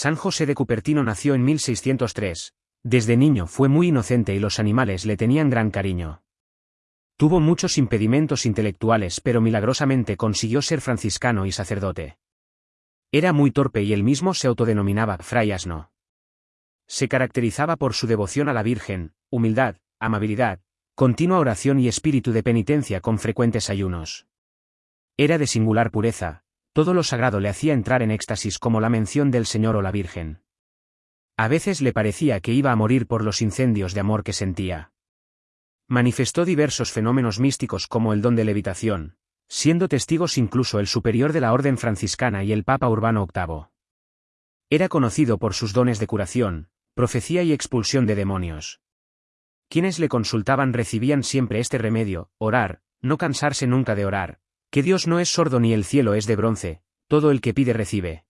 San José de Cupertino nació en 1603. Desde niño fue muy inocente y los animales le tenían gran cariño. Tuvo muchos impedimentos intelectuales pero milagrosamente consiguió ser franciscano y sacerdote. Era muy torpe y él mismo se autodenominaba fray asno. Se caracterizaba por su devoción a la Virgen, humildad, amabilidad, continua oración y espíritu de penitencia con frecuentes ayunos. Era de singular pureza, todo lo sagrado le hacía entrar en éxtasis como la mención del Señor o la Virgen. A veces le parecía que iba a morir por los incendios de amor que sentía. Manifestó diversos fenómenos místicos como el don de levitación, siendo testigos incluso el superior de la orden franciscana y el Papa Urbano VIII. Era conocido por sus dones de curación, profecía y expulsión de demonios. Quienes le consultaban recibían siempre este remedio, orar, no cansarse nunca de orar, que Dios no es sordo ni el cielo es de bronce, todo el que pide recibe.